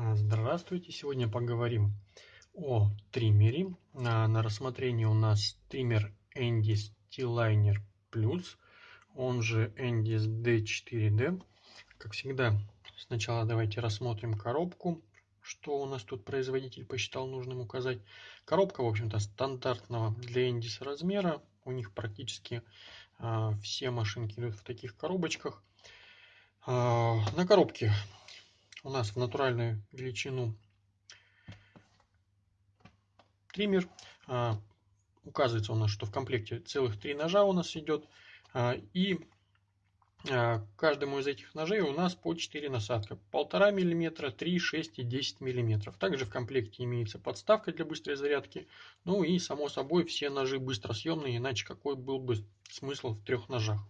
А, Здравствуйте! Сегодня поговорим о триммере. На, на рассмотрении у нас триммер Endis T-Liner Plus, он же Endis D4D. Как всегда, сначала давайте рассмотрим коробку, что у нас тут производитель посчитал нужным указать. Коробка, в общем-то, стандартного для Endis размера. У них практически а, все машинки идут в таких коробочках. А, на коробке у нас в натуральную величину триммер. А, указывается у нас, что в комплекте целых три ножа у нас идет. А, и а, каждому из этих ножей у нас по 4 насадка. 1,5 мм, 3, 6 и 10 мм. Также в комплекте имеется подставка для быстрой зарядки. Ну и само собой все ножи быстросъемные, иначе какой был бы смысл в трех ножах.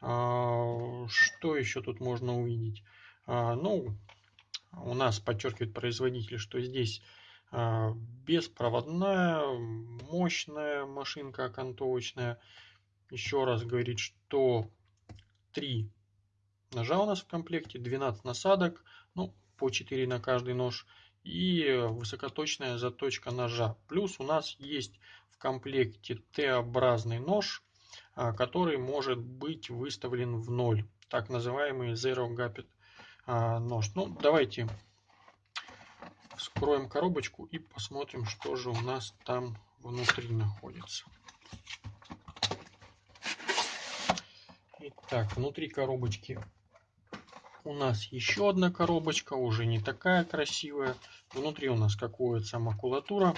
Что еще тут можно увидеть? А, ну, у нас подчеркивает производитель, что здесь а, беспроводная, мощная машинка окантовочная. Еще раз говорит, что 3 ножа у нас в комплекте, 12 насадок, ну, по 4 на каждый нож и высокоточная заточка ножа. Плюс у нас есть в комплекте Т-образный нож, а, который может быть выставлен в ноль, так называемый Zero Gapet а, нож. Ну, давайте вскроем коробочку и посмотрим, что же у нас там внутри находится. Итак, внутри коробочки у нас еще одна коробочка, уже не такая красивая. Внутри у нас какая-то макулатура.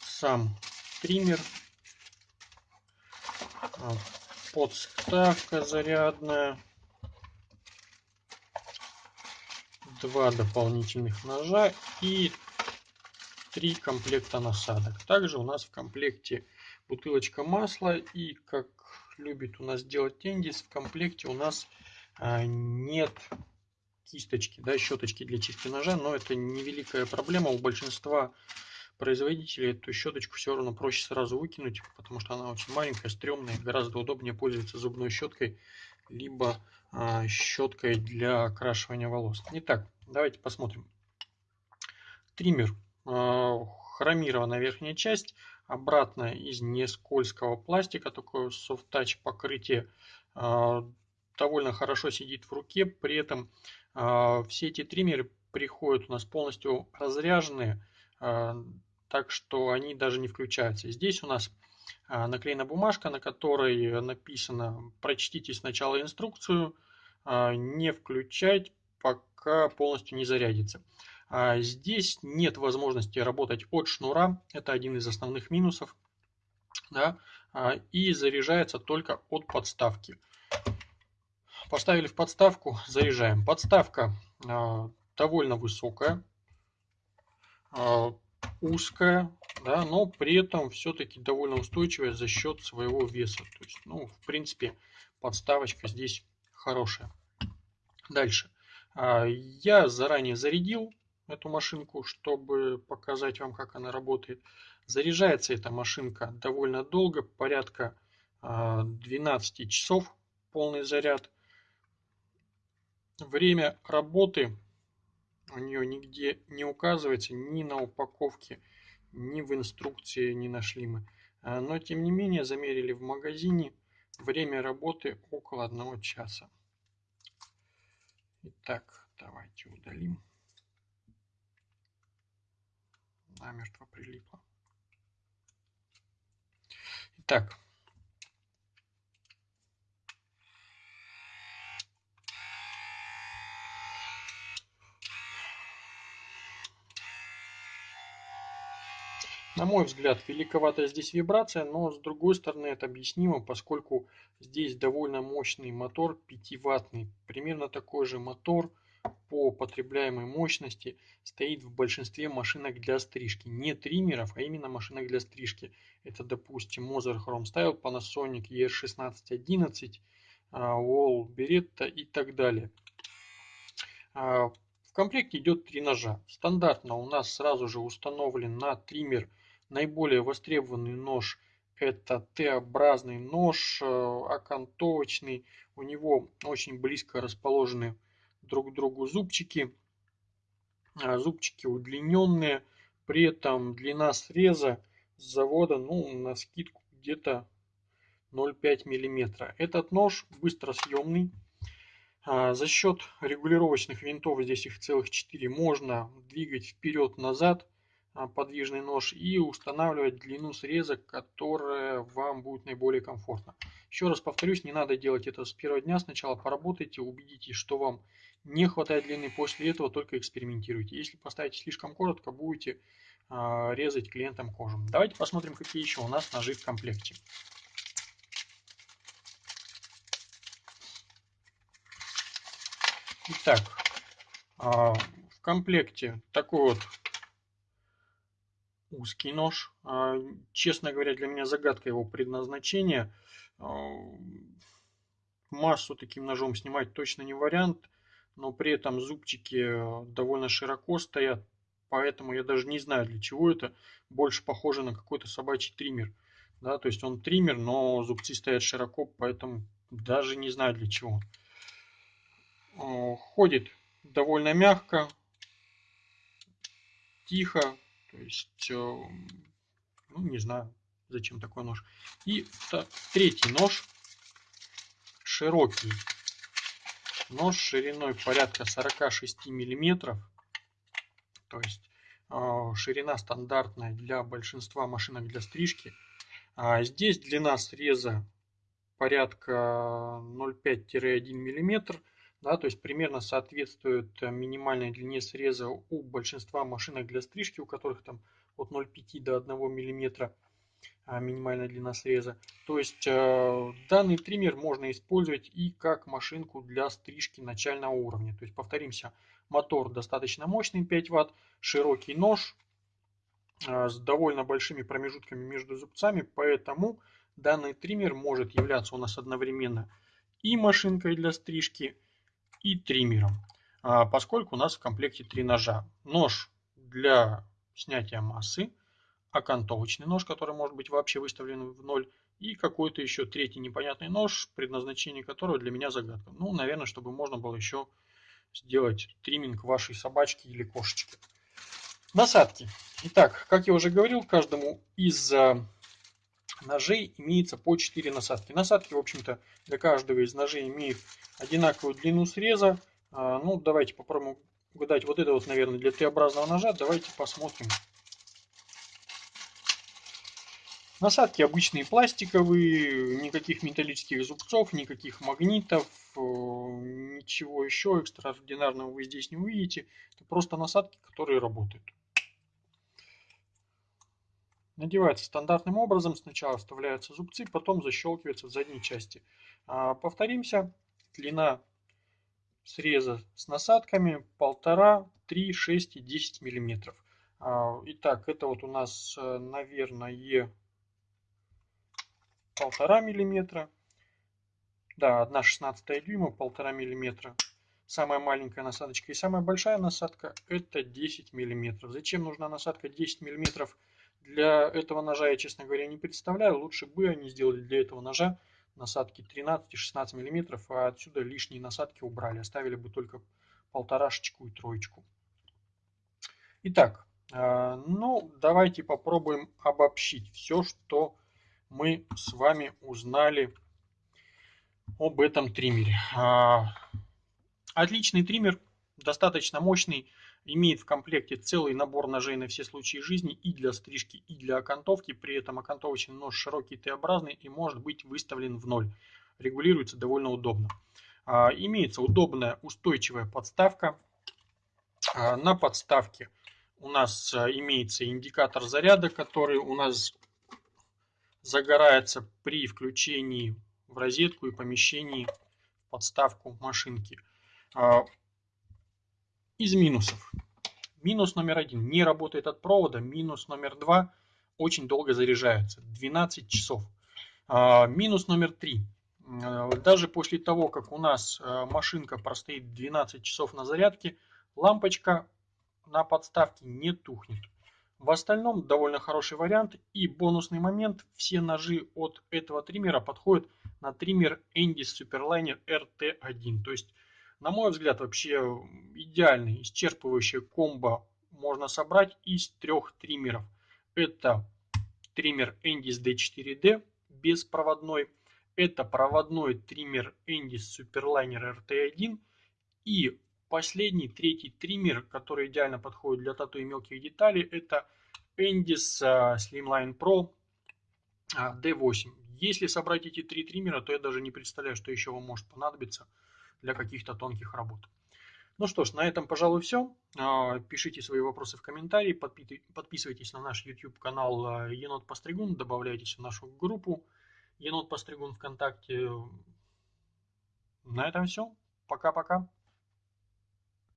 Сам триммер. Подставка зарядная, два дополнительных ножа и три комплекта насадок. Также у нас в комплекте бутылочка масла. И как любит у нас делать Тендис, в комплекте у нас а, нет кисточки, да, щеточки для чистки ножа, но это невеликая проблема. У большинства производителей эту щеточку все равно проще сразу выкинуть, потому что она очень маленькая, стрёмная, гораздо удобнее пользоваться зубной щеткой, либо а, щеткой для окрашивания волос. Итак, давайте посмотрим. Триммер, а, хромированная верхняя часть, обратная из нескользкого пластика, такое soft-touch покрытие, а, довольно хорошо сидит в руке, при этом а, все эти триммеры приходят у нас полностью разряженные, а, так что они даже не включаются. Здесь у нас а, наклеена бумажка, на которой написано «Прочтите сначала инструкцию, а, не включать, пока полностью не зарядится». Здесь нет возможности работать от шнура, это один из основных минусов, да, и заряжается только от подставки. Поставили в подставку, заряжаем. Подставка довольно высокая, узкая, да, но при этом все-таки довольно устойчивая за счет своего веса. То есть, ну, в принципе, подставочка здесь хорошая. Дальше. А, я заранее зарядил эту машинку, чтобы показать вам, как она работает. Заряжается эта машинка довольно долго, порядка 12 а, часов полный заряд. Время работы у нее нигде не указывается, ни на упаковке, ни в инструкции не нашли мы. А, но тем не менее замерили в магазине время работы около одного часа. Итак, давайте удалим. Намертво прилипло. Итак, На мой взгляд, великоватая здесь вибрация, но с другой стороны это объяснимо, поскольку здесь довольно мощный мотор 5-ваттный. Примерно такой же мотор по потребляемой мощности стоит в большинстве машинок для стрижки. Не триммеров, а именно машинок для стрижки. Это, допустим, Moser Chrome Style, Panasonic ER1611, Wall Beretta и так далее. А, в комплекте идет три ножа. Стандартно у нас сразу же установлен на триммер Наиболее востребованный нож это Т-образный нож, э, окантовочный. У него очень близко расположены друг к другу зубчики. А, зубчики удлиненные, при этом длина среза с завода, ну, на скидку где-то 0,5 мм. Этот нож быстросъемный. А, за счет регулировочных винтов, здесь их целых 4, можно двигать вперед-назад подвижный нож и устанавливать длину среза, которая вам будет наиболее комфортна. Еще раз повторюсь, не надо делать это с первого дня. Сначала поработайте, убедитесь, что вам не хватает длины. После этого только экспериментируйте. Если поставите слишком коротко, будете э, резать клиентам кожу. Давайте посмотрим, какие еще у нас ножи в комплекте. Итак, э, в комплекте такой вот узкий нож. А, честно говоря, для меня загадка его предназначения. А, массу таким ножом снимать точно не вариант, но при этом зубчики довольно широко стоят, поэтому я даже не знаю для чего это. Больше похоже на какой-то собачий триммер. Да, то есть он триммер, но зубцы стоят широко, поэтому даже не знаю для чего. Ходит довольно мягко, тихо, то есть, э, ну, не знаю, зачем такой нож. И третий нож, широкий. Нож шириной порядка 46 миллиметров. То есть, э, ширина стандартная для большинства машинок для стрижки. А здесь длина среза порядка 0,5-1 миллиметр да, то есть примерно соответствует э, минимальной длине среза у большинства машинок для стрижки, у которых там от 0,5 до 1 мм а, минимальная длина среза. То есть э, данный триммер можно использовать и как машинку для стрижки начального уровня. То есть повторимся, мотор достаточно мощный 5 Вт, широкий нож э, с довольно большими промежутками между зубцами, поэтому данный триммер может являться у нас одновременно и машинкой для стрижки, и триммером, а, поскольку у нас в комплекте три ножа. Нож для снятия массы, окантовочный нож, который может быть вообще выставлен в ноль, и какой-то еще третий непонятный нож, предназначение которого для меня загадка. Ну, наверное, чтобы можно было еще сделать тримминг вашей собачки или кошечки. Насадки. Итак, как я уже говорил, каждому из а, ножей имеется по 4 насадки. Насадки, в общем-то, для каждого из ножей имеют одинаковую длину среза. А, ну, давайте попробуем угадать. Вот это вот, наверное, для Т-образного ножа. Давайте посмотрим. Насадки обычные пластиковые, никаких металлических зубцов, никаких магнитов, э, ничего еще экстраординарного вы здесь не увидите. Это просто насадки, которые работают. Надевается стандартным образом. Сначала вставляются зубцы, потом защелкивается в задней части. А, повторимся. Длина среза с насадками 1,5, 3, 6 и 10 миллиметров. А, итак, это вот у нас, э, наверное, полтора миллиметра. Да, 1 16 дюйма, полтора миллиметра. Самая маленькая насадочка и самая большая насадка это 10 миллиметров. Зачем нужна насадка 10 миллиметров? Для этого ножа я, честно говоря, не представляю. Лучше бы они сделали для этого ножа насадки 13-16 мм, а отсюда лишние насадки убрали. Оставили бы только полторашечку и троечку. Итак, э, ну давайте попробуем обобщить все, что мы с вами узнали об этом триммере. А, отличный триммер, достаточно мощный имеет в комплекте целый набор ножей на все случаи жизни и для стрижки, и для окантовки. При этом окантовочный нож широкий Т-образный и может быть выставлен в ноль. Регулируется довольно удобно. А, имеется удобная устойчивая подставка. А, на подставке у нас а, имеется индикатор заряда, который у нас загорается при включении в розетку и помещении в подставку машинки. Из минусов. Минус номер один. Не работает от провода. Минус номер два. Очень долго заряжается. 12 часов. А, минус номер три. А, даже после того, как у нас а, машинка простоит 12 часов на зарядке, лампочка на подставке не тухнет. В остальном довольно хороший вариант. И бонусный момент. Все ножи от этого триммера подходят на триммер Endis Superliner RT1. То есть На мой взгляд, вообще идеальный, исчерпывающий комбо можно собрать из трех триммеров. Это триммер Endis D4D беспроводной, это проводной триммер Endis Superliner RT1 и последний, третий триммер, который идеально подходит для тату и мелких деталей, это Endis а, Slimline Pro D8. А, Если собрать эти три триммера, то я даже не представляю, что еще вам может понадобиться для каких-то тонких работ. Ну что ж, на этом, пожалуй, все. А, пишите свои вопросы в комментарии, подписывайтесь на наш YouTube канал а, Енот Постригун, добавляйтесь в нашу группу Енот Постригун ВКонтакте. На этом все. Пока-пока.